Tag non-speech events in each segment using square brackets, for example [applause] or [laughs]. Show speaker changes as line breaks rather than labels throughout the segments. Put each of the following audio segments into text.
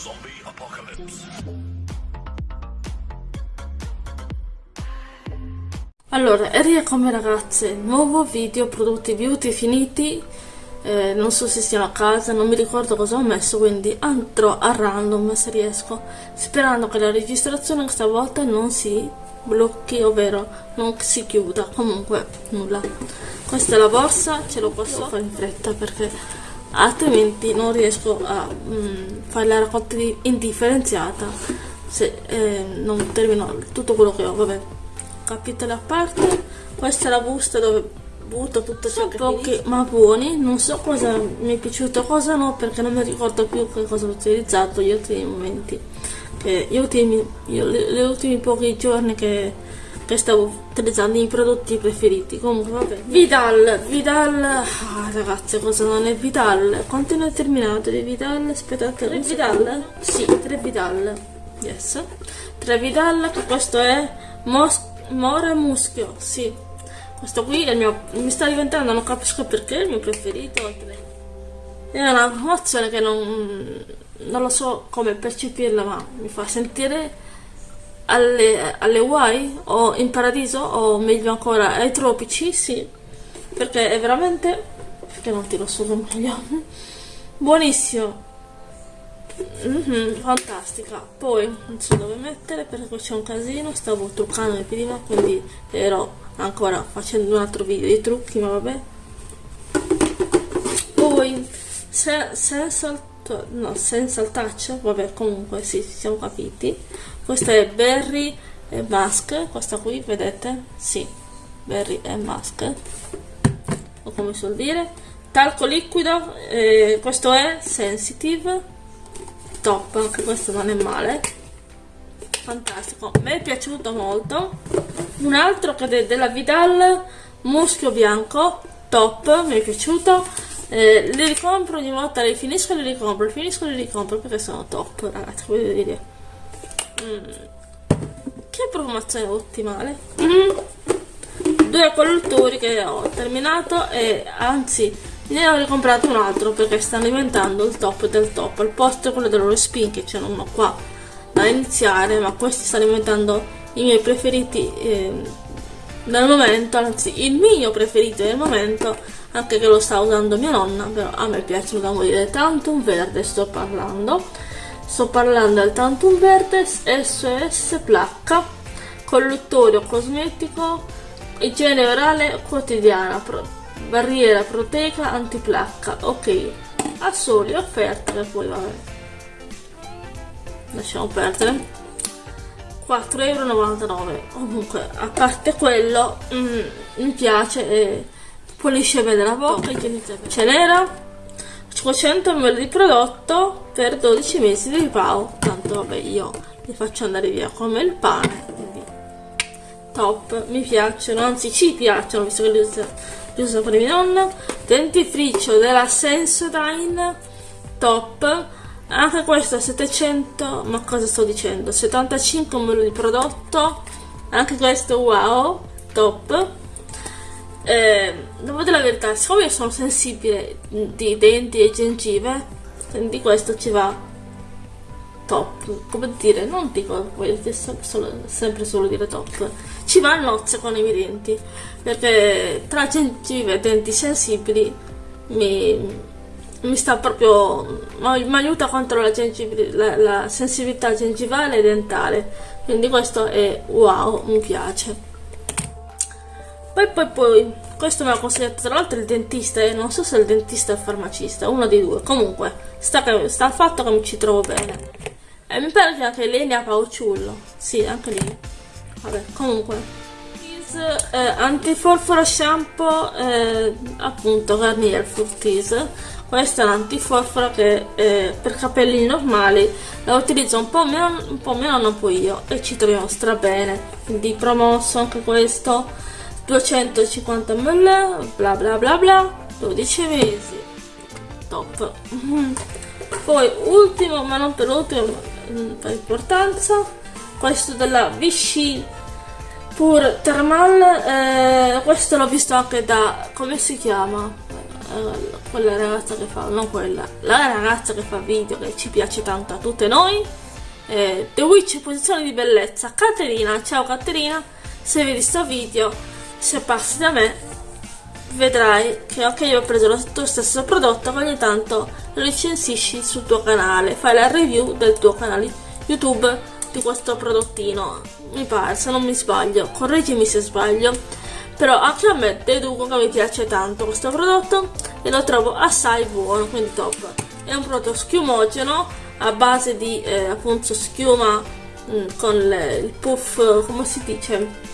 Zombie apocalypse.
Allora, rieccomi ragazze, nuovo video prodotti beauty finiti, eh, non so se siano a casa, non mi ricordo cosa ho messo, quindi andrò a random se riesco, sperando che la registrazione questa volta non si blocchi, ovvero non si chiuda, comunque nulla. Questa è la borsa, ce lo posso fare in fretta perché altrimenti non riesco a mm, fare la raccolta di- indifferenziata se eh, non termino tutto quello che ho, vabbè capitolo a parte questa è la busta dove butto tutto ciò che pochi ma buoni. Non so cosa mi è piaciuto cosa no perché non mi ricordo più che cosa ho utilizzato gli ultimi momenti che gli ultimi, io- gli ultimi pochi giorni che, che stavo utilizzando i miei prodotti preferiti. Comunque vabbè. Vidal Vidal. Ah, ragazze cosa non è Vidal? Quanto ne ho terminato di Vidal? Aspettate tre Vidal? Sì tre Vidal. Yes. Tre Vidal che questo è Mos- More Muschio sì. Questo qui è il mio mi sta diventando non capisco perché il mio preferito. È una promozione che non, non lo so come percepirla ma mi fa sentire alle, alle Hawaii o in paradiso o meglio ancora ai tropici sì. Perché è veramente perché non tiro su meglio buonissimo. Mhm, fantastica. Poi non so dove mettere perché c'è un casino stavo truccando prima quindi ero ancora facendo un altro video di trucchi ma vabbè. Poi se, senza no senza il touch vabbè comunque sì ci siamo capiti. Questa è berry e mask questa qui vedete? Sì berry e mask o come si vuol dire? Talco liquido eh, questo è sensitive top anche questo non è male. Fantastico mi è piaciuto molto. Un altro che è della Vidal muschio bianco top mi è piaciuto eh, li ricompro ogni volta li finisco e li ricompro li finisco e li ricompro perché sono top ragazzi voglio dire Mm. che promozione ottimale Mm. due collettori che ho terminato e anzi ne ho ricomprato un altro perché stanno diventando il top del top al posto quello dello spin che c'è uno qua da iniziare ma questi stanno diventando i miei preferiti eh, del momento anzi il mio preferito del momento anche che lo sta usando mia nonna però a me piacciono da morire Tantum Verde sto parlando. Sto parlando del Tantum Verde SOS Placca colluttorio cosmetico igiene orale quotidiana pro- barriera proteica antiplacca ok. A soli offerte che poi vabbè. Lasciamo perdere 4,99€ comunque a parte quello mm, mi piace e pulisce bene la bocca ce n'era 500 ml di prodotto per 12 mesi di ripao tanto vabbè io li faccio andare via come il pane quindi top. Mi piacciono anzi ci piacciono visto che li uso, li uso per mia nonna dentifricio della Sensodyne top anche questo a 700 ma cosa sto dicendo? 75 ml di prodotto. Anche questo wow top. Eh, devo dire la verità siccome io sono sensibile di denti e gengive quindi questo ci va top. Come dire non dico solo, sempre solo dire top. Ci va a nozze con i miei denti perché tra gengive e denti sensibili mi, mi sta proprio mi aiuta contro la, la, la sensibilità gengivale e dentale. Quindi questo è wow mi piace. Poi poi poi questo me l'ha consigliato tra l'altro il dentista e non so se è il dentista o il farmacista uno dei due. Comunque sta, che, sta al fatto che mi ci trovo bene. E mi pare che anche lei ne ha pauciullo sì anche lei vabbè comunque. Eh, antiforfora shampoo eh, appunto Garnier Fructis questa è l'antiforfora che eh, per capelli normali la utilizzo un po' meno un po' meno non poi io e ci troviamo stra bene. Quindi promosso anche questo 250 ml bla bla bla bla 12 mesi. Top. [laughs] Poi ultimo ma non per ultimo mm, per importanza questo della Vichy Pur Thermal eh, questo l'ho visto anche da come si chiama eh, quella ragazza che fa, non quella, la ragazza che fa video che ci piace tanto a tutte noi, eh, The Witch posizione di bellezza, Caterina, ciao Caterina, se vedi sto video, se passi da me, vedrai che ok io ho preso lo tuo stesso prodotto, ma ogni tanto lo recensisci sul tuo canale, fai la review del tuo canale YouTube di questo prodottino, mi pare, se non mi sbaglio, correggimi se sbaglio, però anche a me deduco che mi piace tanto questo prodotto e lo trovo assai buono, quindi top. È un prodotto schiumogeno a base di eh, appunto schiuma mh, mm, con le, il puff, come si dice?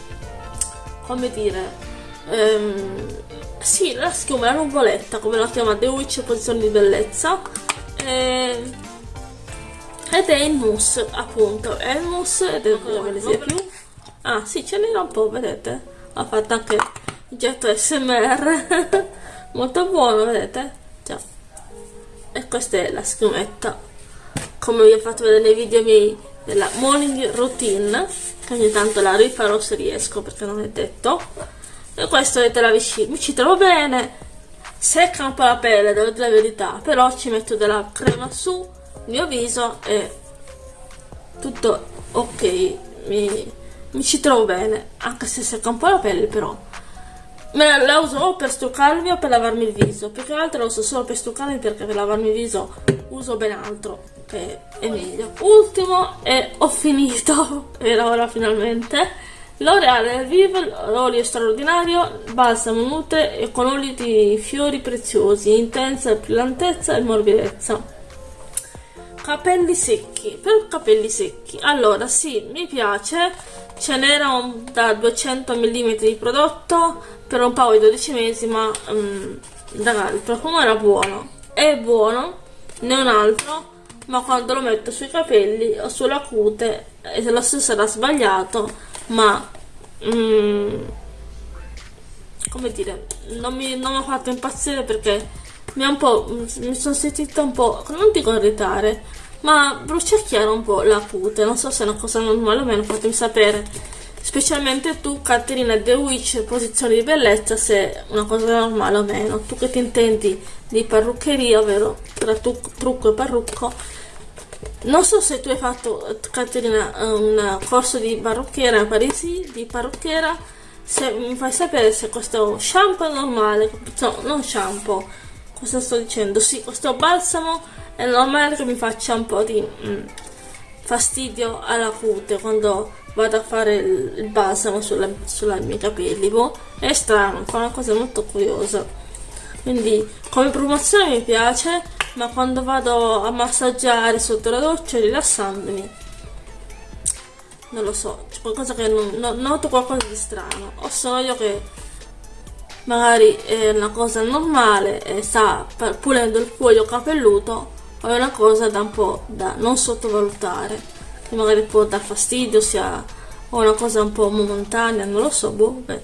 Come dire? Ehm, sì, la schiuma, la nuvoletta, come la chiama The Witch posizione di bellezza. Eh, ed è il mousse, appunto. È il mousse, ed è ne sia più. Ah, sì, ce n'era un po', vedete? ha fatto anche il getto smr [laughs] molto buono vedete? Già. E questa è la schiumetta. Come vi ho fatto vedere nei video miei della morning routine che ogni tanto la rifarò se riesco perché non è detto. E questo vedete la vicina mi ci trovo bene. Secca un po' la pelle devo dire la verità però ci metto della crema su mio viso e tutto ok mi mi ci trovo bene, anche se secca un po' la pelle però. Me la uso o per struccarmi o per lavarmi il viso, più che altro la uso solo per struccarmi perché per lavarmi il viso uso ben altro, che è meglio. Ultimo e ho finito, [laughs] era ora finalmente. L'Oreal Vive, olio straordinario, balsamo nutre e con oli di fiori preziosi, intensa brillantezza e morbidezza capelli secchi per capelli secchi. Allora sì mi piace. Ce n'era da 200 mm di prodotto per un paio di 12 mesi ma um, ragazzi il profumo era buono. È buono ne un altro ma quando lo metto sui capelli o sulla cute e lo stesso era sbagliato ma um, come dire non mi, non mi ha fatto impazzire perché mi ha un po' mi sono sentita un po' non dico irritare ma bruciacchiare un po' la cute non so se è una cosa normale o meno fatemi sapere. Specialmente tu Caterina The Witch posizione di bellezza se è una cosa normale o meno. Tu che ti intendi di parruccheria ovvero tra trucco e parrucco. Non so se tu hai fatto Caterina un corso di parrucchiera a Parisi di parrucchiera. Se mi fai sapere se questo shampoo è normale no, non shampoo cosa sto dicendo? Sì questo balsamo è normale che mi faccia un po' di mm, fastidio alla cute quando vado a fare il, il balsamo sulla miei capelli boh, è strano, fa una cosa molto curiosa. Quindi come promozione mi piace ma quando vado a massaggiare sotto la doccia rilassandomi non lo so c'è qualcosa che non, non, noto qualcosa di strano. O sono io che magari è una cosa normale e sta pulendo il cuoio capelluto o è una cosa da un po' da non sottovalutare. Che magari può dar fastidio sia o una cosa un po' momentanea non lo so boh beh.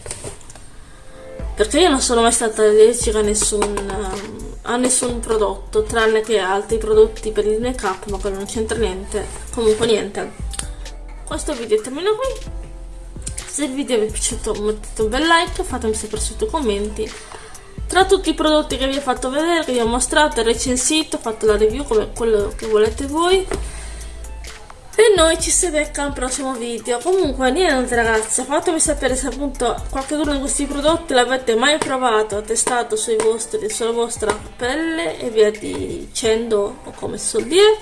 perché io non sono mai stata allergica a nessun a nessun prodotto tranne che altri prodotti per il make up ma quello non c'entra niente. Comunque niente. Questo video termina qui se il video vi è piaciuto mettete un bel like fatemi sapere sotto i commenti tra tutti i prodotti che vi ho fatto vedere, che vi ho mostrato recensito, fatto la review come quello che volete voi. E noi ci si becca al prossimo video. Comunque niente ragazzi, fatemi sapere se appunto qualcuno di questi prodotti l'avete mai provato, testato sui vostri, sulla vostra pelle e via dicendo, o come si suol dire.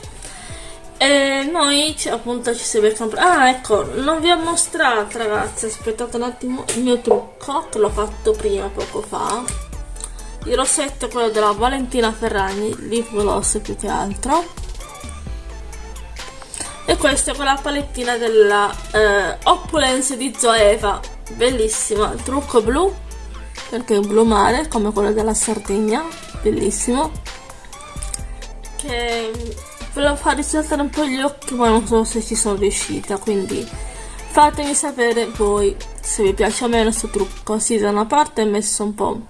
E noi appunto ci si becca Ah ecco, non vi ho mostrato ragazzi, aspettate un attimo il mio trucco che l'ho fatto prima, poco fa. Il rossetto è quello della Valentina Ferragni lip gloss più che altro. E questa è quella palettina della eh, Opulence di Zoeva. Bellissima, il trucco blu perché è un blu mare come quello della Sardegna. Bellissimo. Che ve lo fa risaltare un po' gli occhi ma non so se ci sono riuscita quindi fatemi sapere voi se vi piace o meno questo trucco sì da una parte è messo un po'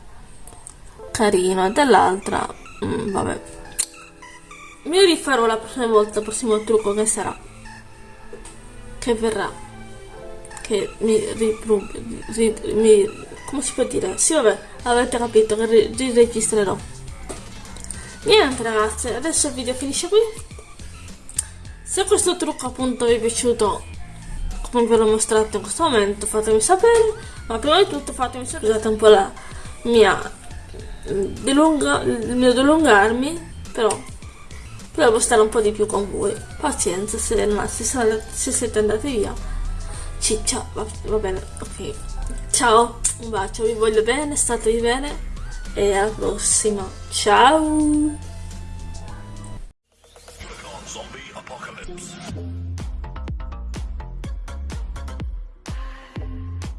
carino e dall'altra mm, vabbè mi rifarò la prossima volta il prossimo trucco che sarà che verrà che mi, ri, mi come si può dire? Sì, vabbè, avete capito che ri- riregistrerò. Niente ragazze, adesso il video finisce qui. Se questo trucco appunto vi è piaciuto, come ve l'ho mostrato in questo momento, fatemi sapere. Ma prima di tutto fatemi sapere, scusate un po' la mia dilunga, il mio dilungarmi, però volevo stare un po' di più con voi. Pazienza se, no, se, se siete andati via. Ciccia, va, va bene, ok. Ciao, un bacio, vi voglio bene, statevi bene e alla prossima. Ciao!